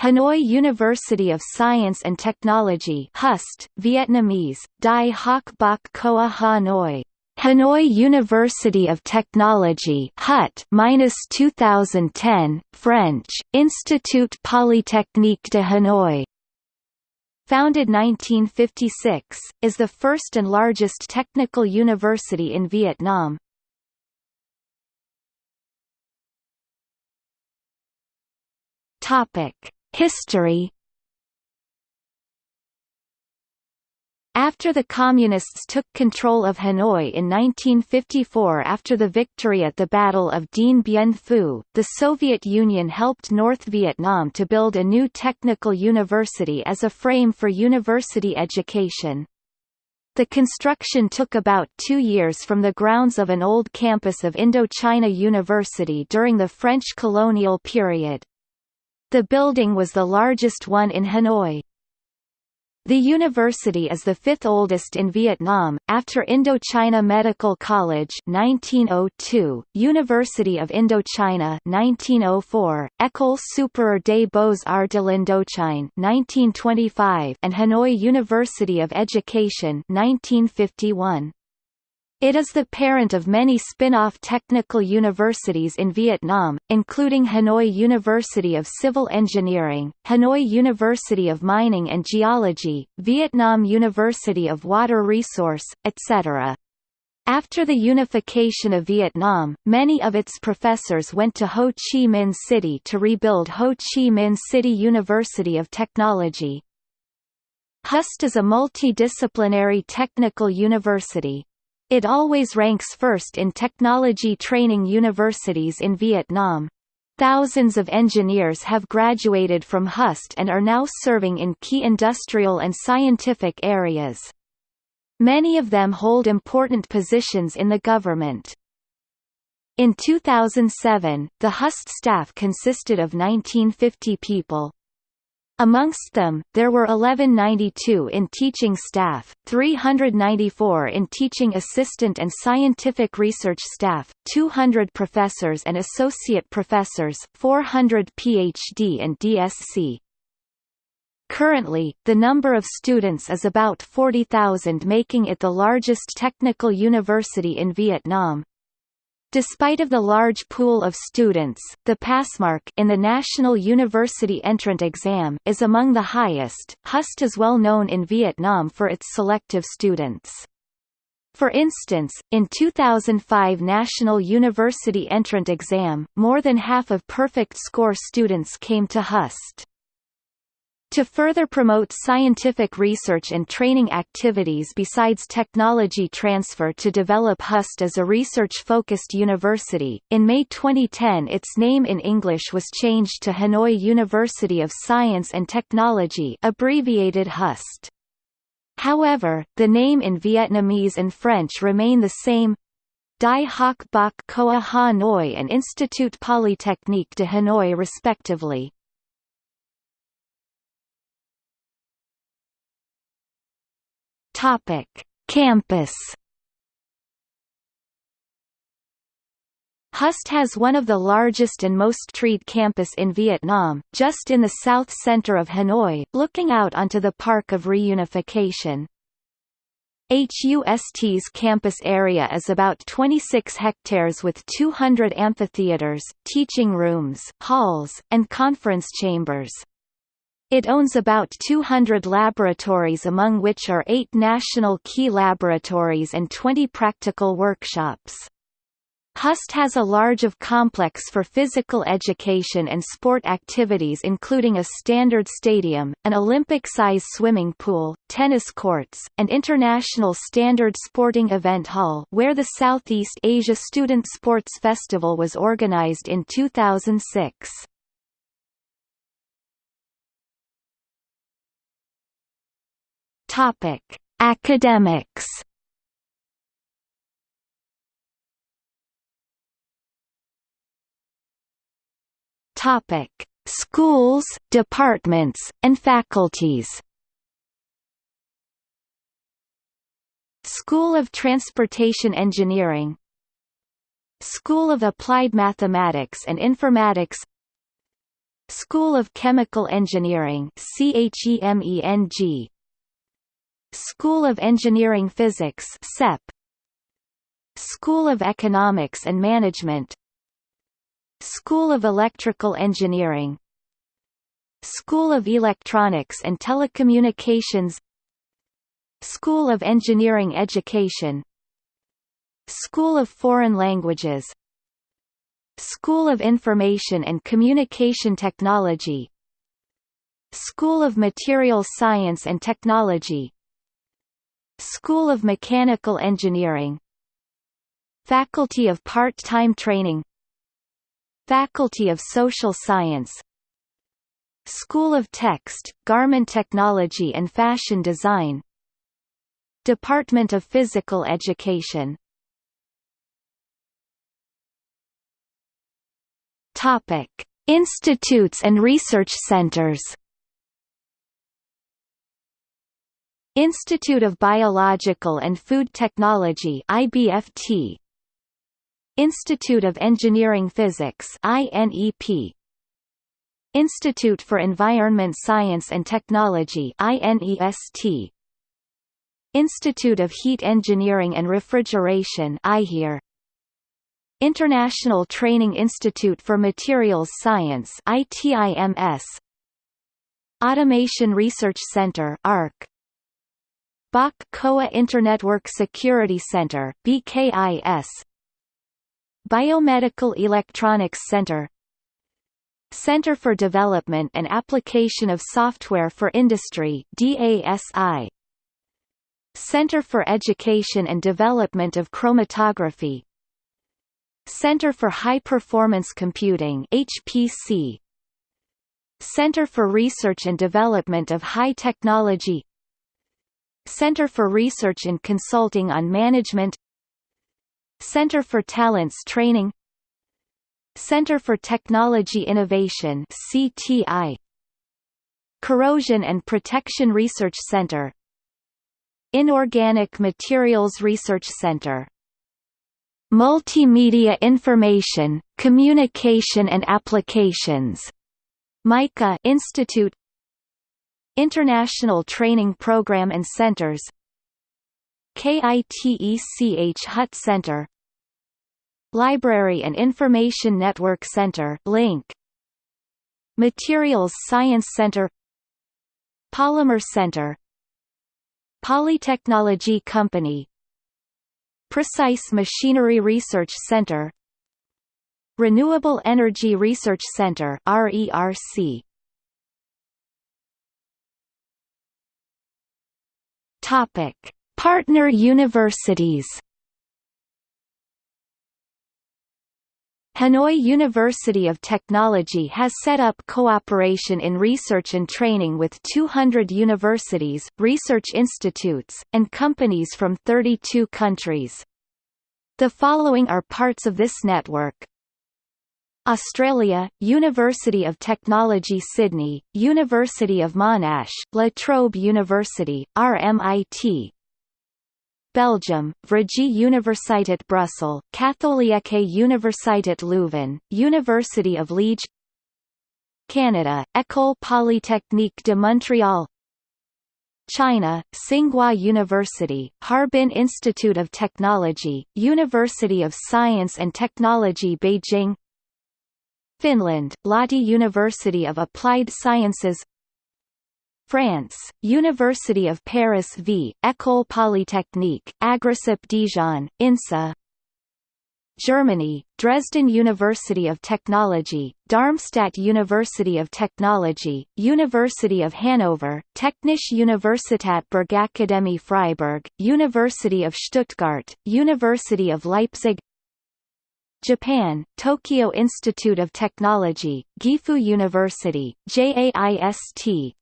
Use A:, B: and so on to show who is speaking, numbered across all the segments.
A: Hanoi University of Science and Technology HUST, Vietnamese, Dai Hoc Bach Khoa Hanoi. Hanoi University of Technology HUT minus 2010 French Institut Polytechnique de Hanoi. Founded 1956 is the first and largest technical university in Vietnam. Topic History After the Communists took control of Hanoi in 1954 after the victory at the Battle of Dien Bien Phu, the Soviet Union helped North Vietnam to build a new technical university as a frame for university education. The construction took about two years from the grounds of an old campus of Indochina University during the French colonial period. The building was the largest one in Hanoi. The university is the fifth oldest in Vietnam, after Indochina Medical College 1902, University of Indochina 1904, École supérieure des beaux-arts de l'Indochine 1925, and Hanoi University of Education 1951. It is the parent of many spin-off technical universities in Vietnam, including Hanoi University of Civil Engineering, Hanoi University of Mining and Geology, Vietnam University of Water Resource, etc. After the unification of Vietnam, many of its professors went to Ho Chi Minh City to rebuild Ho Chi Minh City University of Technology. HUST is a multidisciplinary technical university, it always ranks first in technology training universities in Vietnam. Thousands of engineers have graduated from HUST and are now serving in key industrial and scientific areas. Many of them hold important positions in the government. In 2007, the HUST staff consisted of 1950 people. Amongst them, there were 1192 in teaching staff, 394 in teaching assistant and scientific research staff, 200 professors and associate professors, 400 PhD and DSc. Currently, the number of students is about 40,000 making it the largest technical university in Vietnam. Despite of the large pool of students, the passmark in the National University Entrant Exam is among the highest. HUST is well known in Vietnam for its selective students. For instance, in 2005 National University Entrant Exam, more than half of perfect score students came to HUST. To further promote scientific research and training activities besides technology transfer to develop HUST as a research-focused university, in May 2010 its name in English was changed to Hanoi University of Science and Technology abbreviated HUST. However, the name in Vietnamese and French remain the same Dai Hoc Bach Khoa Hanoi and Institut Polytechnique de Hanoi respectively. Topic: Campus. HUST has one of the largest and most treed campus in Vietnam, just in the south center of Hanoi, looking out onto the Park of Reunification. HUST's campus area is about 26 hectares with 200 amphitheaters, teaching rooms, halls, and conference chambers. It owns about 200 laboratories among which are eight national key laboratories and 20 practical workshops. HUST has a large of complex for physical education and sport activities including a standard stadium, an Olympic-size swimming pool, tennis courts, and international standard sporting event hall where the Southeast Asia Student Sports Festival was organized in 2006. Topic: Academics. Topic: Schools, departments, and faculties. School of Transportation Engineering. School of Applied Mathematics and Informatics. School of Chemical Engineering CHEMENG School of Engineering Physics CEP School of Economics and Management. School of Electrical Engineering. School of Electronics and Telecommunications. School of Engineering Education. School of Foreign Languages. School of Information and Communication Technology. School of Materials Science and Technology School of Mechanical Engineering. Faculty of Part-Time Training. Faculty of Social Science. School of Text, Garment Technology and Fashion Design. Department of Physical Education. Topic: Institutes and research centers. Institute of Biological and Food Technology IBFT Institute of Engineering Physics INEP Institute for Environment Science and Technology INEST Institute of Heat Engineering and Refrigeration IHER International Training Institute for Materials Science ITIMS Automation Research Center ARC Bach Khoa Internetwork Security Center BKIS Biomedical Electronics Center. Center for Development and Application of Software for Industry DASI Center for Education and Development of Chromatography. Center for High Performance Computing HPC Center for Research and Development of High Technology Center for Research and Consulting on Management Center for Talents Training Center for Technology Innovation CTI Corrosion and Protection Research Center Inorganic Materials Research Center Multimedia Information, Communication and Applications MICA Institute International Training Program and Centers. KITECH Hut Center. Library and Information Network Center Link. Materials Science Center. Polymer Center. Polytechnology Company. Precise Machinery Research Center. Renewable Energy Research Center RERC Topic Partner universities Hanoi University of Technology has set up cooperation in research and training with 200 universities, research institutes, and companies from 32 countries. The following are parts of this network. Australia, University of Technology Sydney, University of Monash, La Trobe University, RMIT, Belgium, Vrije Universiteit Brussels, Katholieke Universiteit Leuven, University of Liege. Canada, École Polytechnique de Montréal. China, Tsinghua University, Harbin Institute of Technology, University of Science and Technology Beijing Finland, Lahti University of Applied Sciences. France, University of Paris v. École Polytechnique, Agricep Dijon, INSA. Germany, Dresden University of Technology, Darmstadt University of Technology, University of Hanover, Technische Universität Bergakademie Freiburg, University of Stuttgart, University of Leipzig Japan, Tokyo Institute of Technology, Gifu University, JAIST,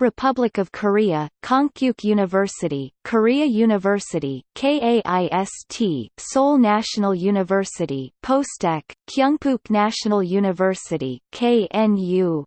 A: Republic of Korea, Konkuk University, Korea University, KAIST, Seoul National University, POSTECH, Kyungpook National University, KNU,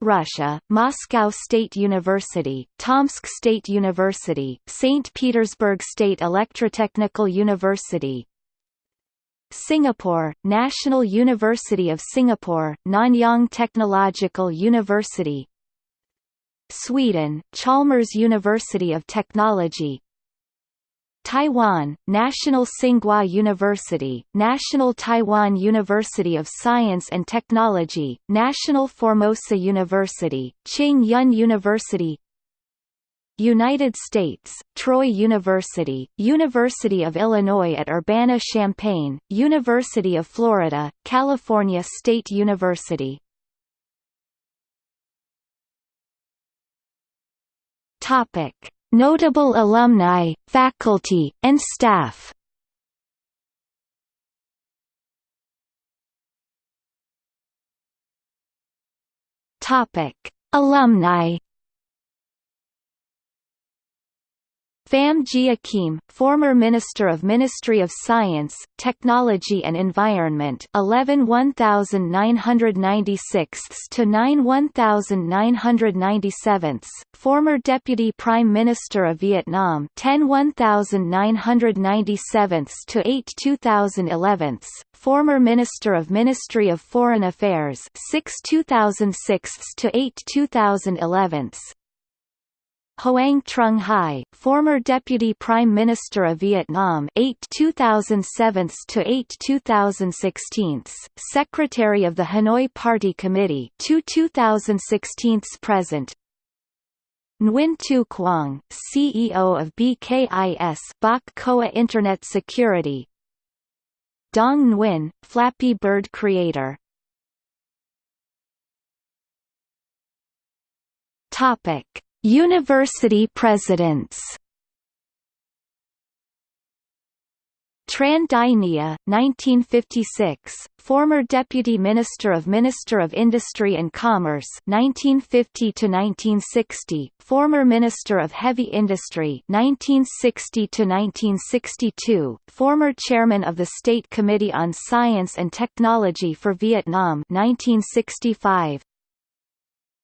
A: Russia, Moscow State University, Tomsk State University, St. Petersburg State Electrotechnical University, Singapore, National University of Singapore, Nanyang Technological University. Sweden, Chalmers University of Technology. Taiwan, National Tsinghua University, National Taiwan University of Science and Technology, National Formosa University, Ching Yun University United States, Troy University, University of Illinois at Urbana-Champaign, University of Florida, California State University. Topic. Notable alumni, faculty, and staff. Topic: Alumni Pham Gia Khiem, former Minister of Ministry of Science, Technology and Environment 11 1996 to 9 1997, former Deputy Prime Minister of Vietnam 10 1997 to 8 2011, former Minister of Ministry of Foreign Affairs 6 2006 to 8 2011, Hoang Trung Hai, former Deputy Prime Minister of Vietnam 8 2007 to 8 2016, Secretary of the Hanoi Party Committee 2 2016 present. Nguyen Tu Quang, CEO of BKIS Bach Khoa Internet Security. Dong Nguyen, Flappy Bird creator. Topic University presidents. Tran Dai Nghia, 1956, former Deputy Minister of Minister of Industry and Commerce 1950 to 1960, former Minister of Heavy Industry 1960 to 1962, former Chairman of the State Committee on Science and Technology for Vietnam 1965,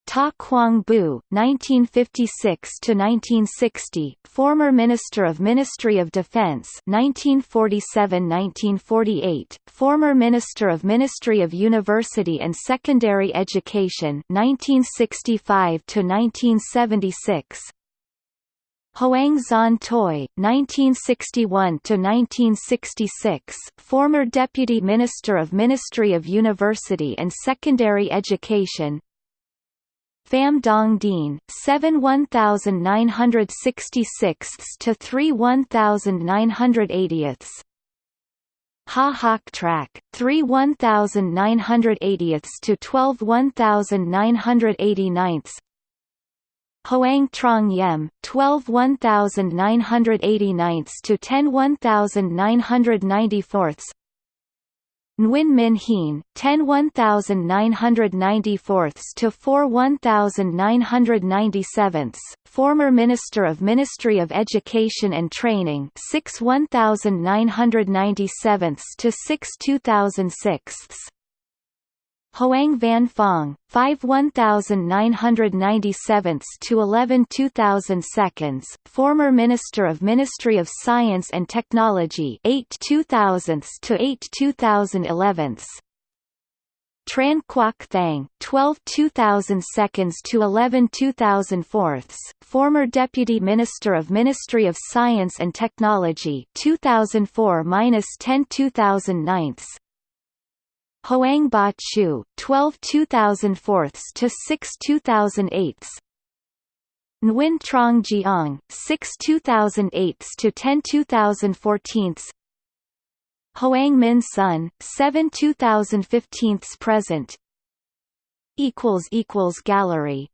A: Ta Quang Buu, 1956 to 1960, former Minister of Ministry of Defense, 1947-1948, former Minister of Ministry of University and Secondary Education, 1965 to 1976. Hoang Zan Toi, 1961–1966, former Deputy Minister of Ministry of University and Secondary Education, Pham Dong Dien, 7 1966 to 3 1980 Ha Hoc Trac, 3 1980 to 12 1989 Hoang Trong Yem, 12 1989 to 10 1994 Nguyen Minh Hien, 10 1994 to 4 1997, former Minister of Ministry of Education and Training 6 1997 to 6 2006. Hoang Van Phong, 5 1997 to 11 2002, former Minister of Ministry of Science and Technology 8 2000 to 8 2011. Tran Quoc Thang, 12 2002 to 11 2004, former Deputy Minister of Ministry of Science and Technology 2004-10 2009, Hoang Ba Chu, 12 2004 to 6 2008. Nguyen Trong Giang, 6 2008 to 10 2014. Hoang Minh Son, 7 2015 present. Equals equals gallery